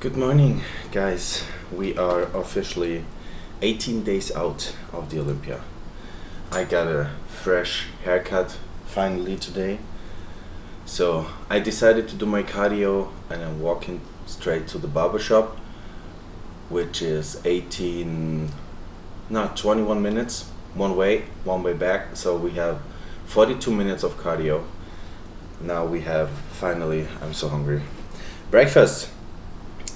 Good morning, guys. We are officially 18 days out of the Olympia. I got a fresh haircut finally today. So I decided to do my cardio and I'm walking straight to the barber shop, which is 18, not 21 minutes one way, one way back. So we have 42 minutes of cardio. Now we have finally, I'm so hungry, breakfast.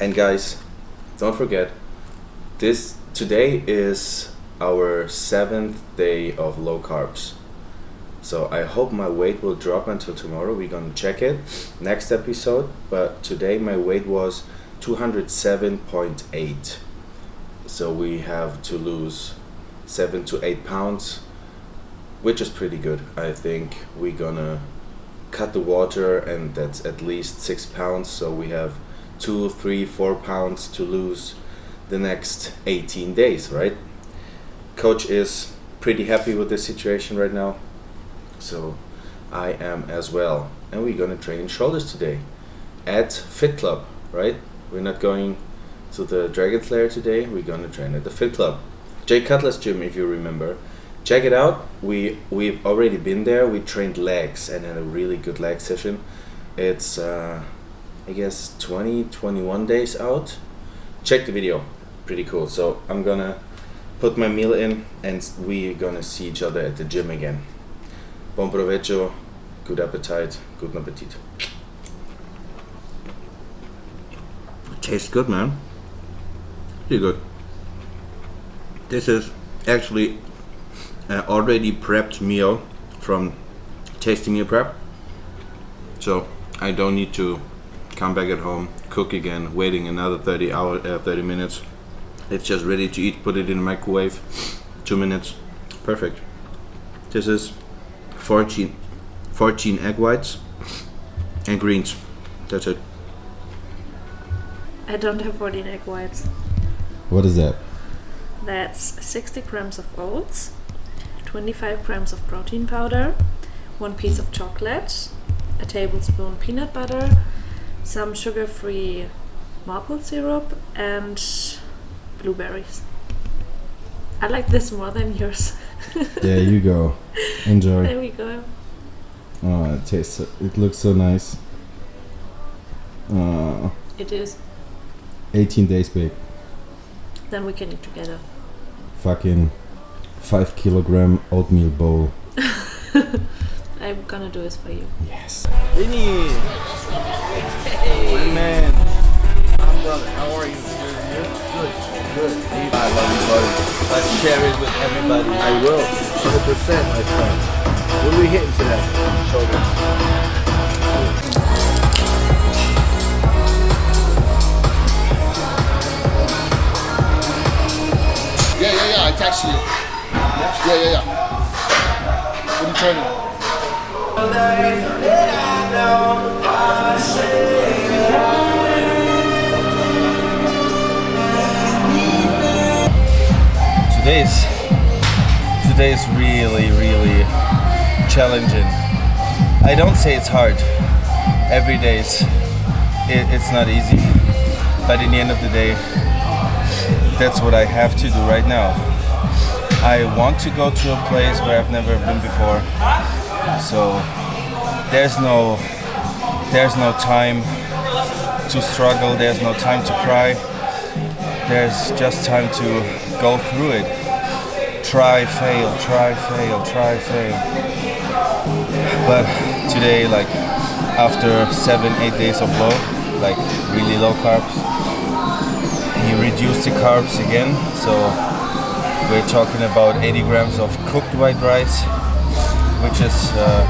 And guys, don't forget, this today is our seventh day of low carbs. So I hope my weight will drop until tomorrow. We're gonna check it next episode. But today my weight was 207.8. So we have to lose seven to eight pounds, which is pretty good. I think we're gonna cut the water and that's at least six pounds. So we have two, three, four pounds to lose the next 18 days, right? Coach is pretty happy with the situation right now, so I am as well. And we're gonna train shoulders today at Fit Club, right? We're not going to the Dragon Slayer today, we're gonna train at the Fit Club. Jay Cutler's gym, if you remember. Check it out. We we've already been there. We trained legs and had a really good leg session. It's uh, I guess 20, 21 days out. Check the video, pretty cool. So I'm gonna put my meal in and we're gonna see each other at the gym again. Bon provecho, good appetite, good appetit. Tastes good, man. Pretty good. This is actually an already prepped meal from Tasty Meal Prep. So I don't need to come back at home, cook again, waiting another 30 hour, uh, 30 minutes. It's just ready to eat. Put it in the microwave, two minutes, perfect. This is 14, 14 egg whites and greens. That's it. I don't have 14 egg whites. What is that? That's 60 grams of oats, 25 grams of protein powder, one piece of chocolate, a tablespoon peanut butter, some sugar-free maple syrup, and blueberries. I like this more than yours. There you go. Enjoy. there we go. Oh, it tastes. It looks so nice. Uh, It is. 18 days, babe. Then we can eat together. Fucking five kilogram oatmeal bowl. I'm gonna do this for you. Yes. Vinny! My man! I'm brother. How are you? Good. Good. Good. I love you, buddy. Let's share it with everybody. I will. 100%, my friend. What are we hitting today? Shoulders. Yeah, yeah, yeah. I text you. Yeah, yeah, yeah. What are you training? Today's today is really, really challenging. I don't say it's hard. Every day it, it's not easy, but in the end of the day, that's what I have to do right now. I want to go to a place where I've never been before, so there's no there's no time to struggle. There's no time to cry. There's just time to go through it. Try, fail, try, fail, try, fail. But today, like after seven, eight days of low, like really low carbs, he reduced the carbs again. So we're talking about 80 grams of cooked white rice, which is uh,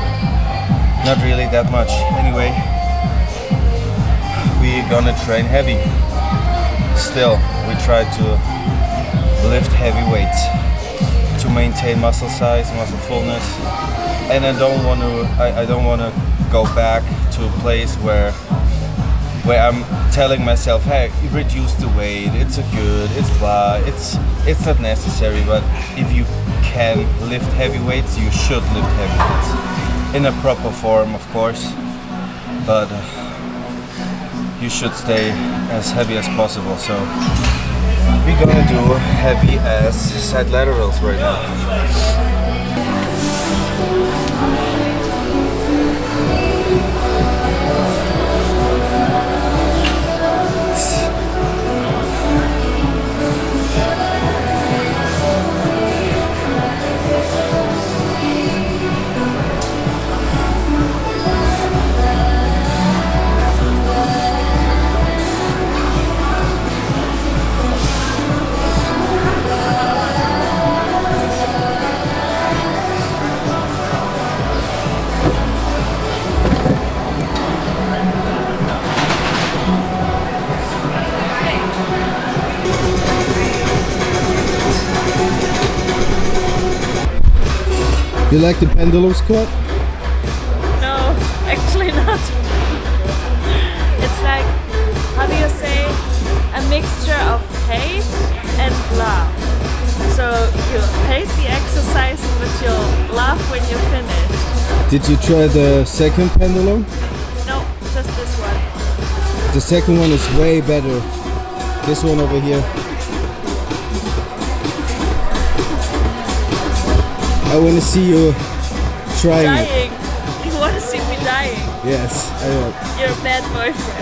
not really that much. Anyway, we're gonna train heavy. Still, we try to lift heavy weights to maintain muscle size, muscle fullness, and I don't want to. I, I don't want to go back to a place where where I'm telling myself, hey, reduce the weight. It's a good. It's blah. It's it's not necessary. But if you can lift heavy weights, you should lift heavy weights in a proper form, of course. But uh, you should stay as heavy as possible. So we're gonna do heavy as side laterals right now. You like the pendulum squat? No, actually not. It's like, how do you say, a mixture of hate and love. So you hate the exercise, but you laugh when you finish. Did you try the second pendulum? No, just this one. The second one is way better. This one over here. I want to see you trying. Dying. You want to see me dying. Yes, I will. You're a bad boyfriend.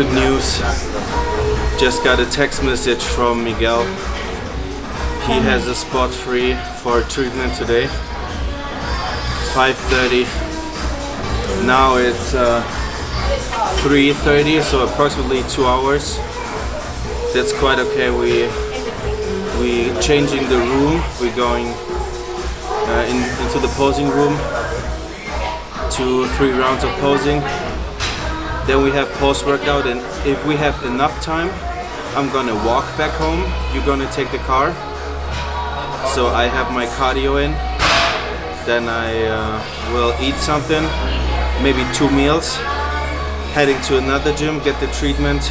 Good news. Just got a text message from Miguel. He has a spot free for treatment today. 5:30. Now it's uh, 3:30, so approximately two hours. That's quite okay. We we changing the room. We're going uh, in, into the posing room. Two, three rounds of posing. Then we have post workout, and if we have enough time, I'm gonna walk back home. You're gonna take the car. So I have my cardio in. Then I uh, will eat something, maybe two meals. Heading to another gym, get the treatment,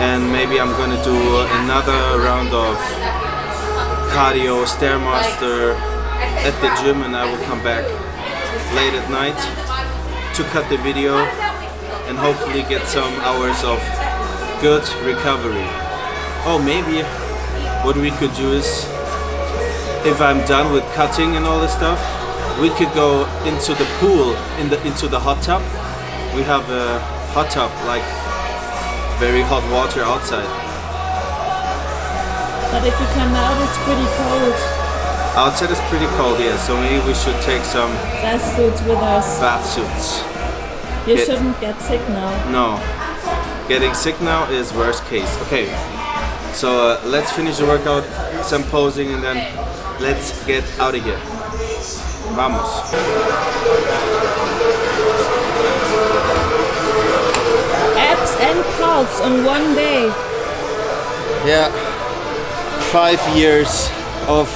and maybe I'm gonna do another round of cardio stairmaster at the gym, and I will come back late at night to cut the video and hopefully get some hours of good recovery. Oh, maybe what we could do is, if I'm done with cutting and all this stuff, we could go into the pool, in the into the hot tub. We have a hot tub, like very hot water outside. But if you come out, it's pretty cold. Outside is pretty cold, yeah, so maybe we should take some Bath suits with us. bath suits. You Get- shouldn't get sick now. No. Getting sick now is worst case. Okay. So uh, let's finish the workout, some posing, and then let's get out of here. Vamos. Abs and calves on one day. Yeah. Five years of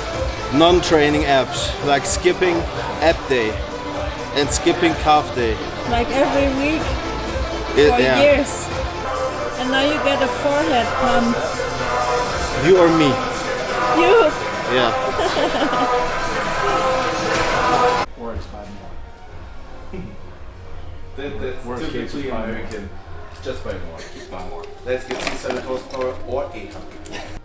non-training abs, like skipping ab day and skipping calf day. Like every week It- for yeah. years. And now you get a forehead pump. You or me? You! Yeah. Or it's five more. That, that's Worst typically five more. American. Just by more. Five more. Let's get 600 horsepower or 800.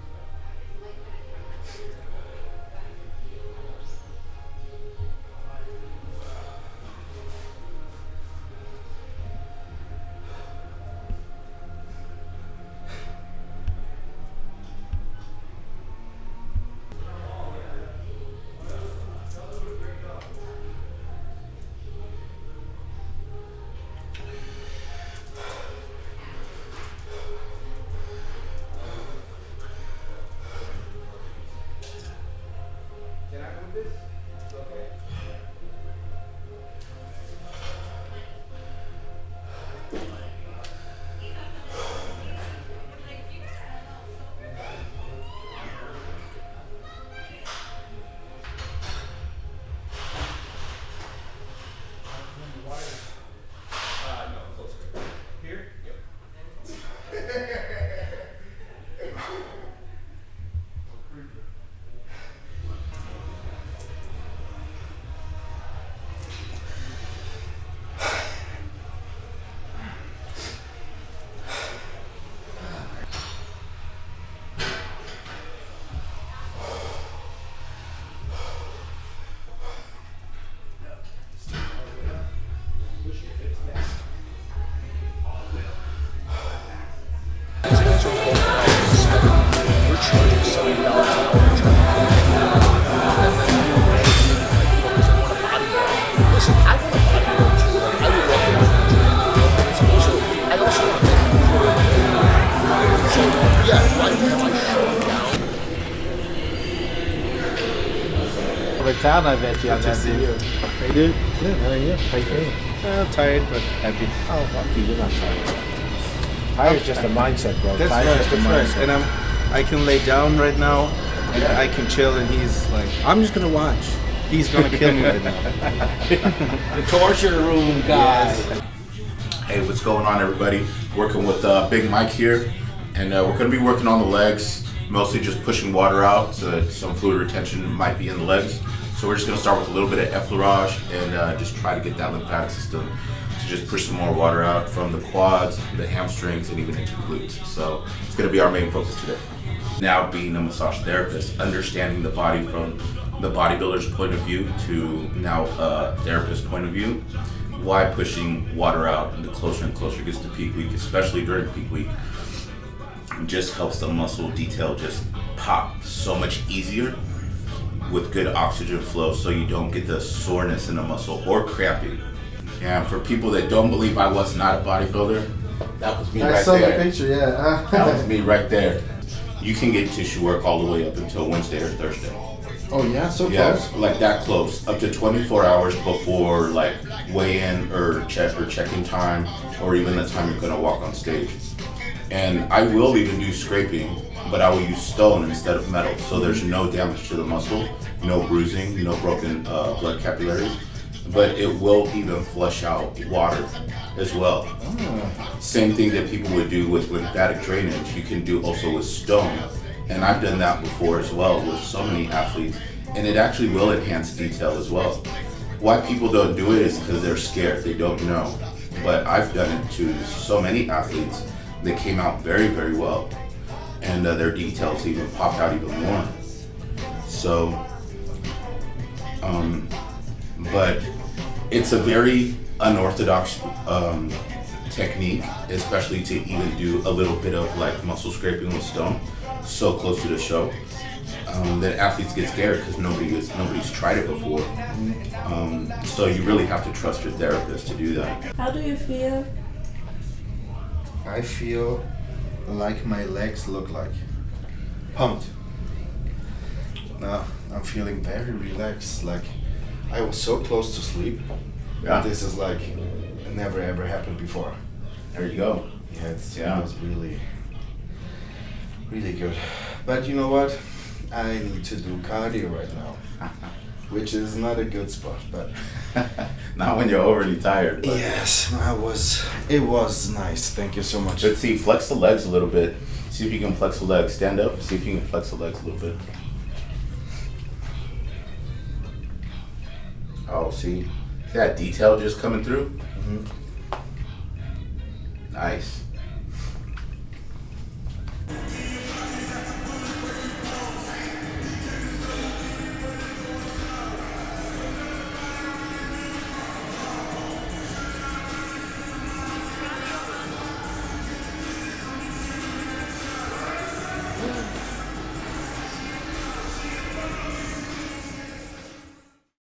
Town, I bet you. Good to I've see met you. Hey, dude. Good. How are you? How you feeling? Uh, tired but happy. Oh, fuck you. You're not tired. Tired's just a mindset, bro. That's Tired's right, just a that's right. And I'm, I can lay down right now, and I can chill, and he's like, I'm just gonna watch. he's gonna kill me right now. The torture room guy. Hey, what's going on, everybody? Working with uh, Big Mike here, and uh, we're going to be working on the legs, mostly just pushing water out so that some fluid retention might be in the legs. So we're just going to start with a little bit of effleurage and uh, just try to get that lymphatic system to just push some more water out from the quads, the hamstrings, and even into the glutes. So it's going to be our main focus today. Now, being a massage therapist, understanding the body from the bodybuilder's point of view to now a therapist point of view, why pushing water out the closer and closer it gets to peak week, especially during peak week, just helps the muscle detail just pop so much easier with good oxygen flow so you don't get the soreness in the muscle or cramping. And for people that don't believe I was not a bodybuilder, that was me I right saw there. the picture, yeah. That was me right there. You can get tissue work all the way up until Wednesday or Thursday. oh yeah, so Yeah, close. like that close, up to 24 hours before like weigh-in or check or check-in time, or even the time you're gonna walk on stage. And I will even do scraping, but I will use stone instead of metal, so there's no damage to the muscle, no bruising, no broken uh, blood capillaries. But it will even flush out water as well. Same thing that people would do with lymphatic drainage, you can do also with stone. And I've done that before as well with so many athletes, and it actually will enhance detail as well. Why people don't do it is because they're scared, they don't know. But I've done it to so many athletes they came out very, very well, and uh, their details even popped out even more. So, um, but it's a very unorthodox um, technique, especially to even do a little bit of like muscle scraping with stone so close to the show. Um, that athletes get scared because nobody is, nobody's tried it before. Um, so you really have to trust your therapist to do that. How do you feel? I feel like my legs look like pumped. Now I'm feeling very relaxed. Like I was so close to sleep. Yeah. This is like never ever happened before. There you go. Yeah, it's, Yeah. it was really, really good. But you know what? I need to do cardio right now, which is not a good spot. But Not when you're overly tired. Yes, I was. It was nice. Thank you so much. Let's see, flex the legs a little bit. See if you can flex the legs. Stand up, see if you can flex the legs a little bit. Oh, see? See that detail just coming through? Mm-hmm. Nice.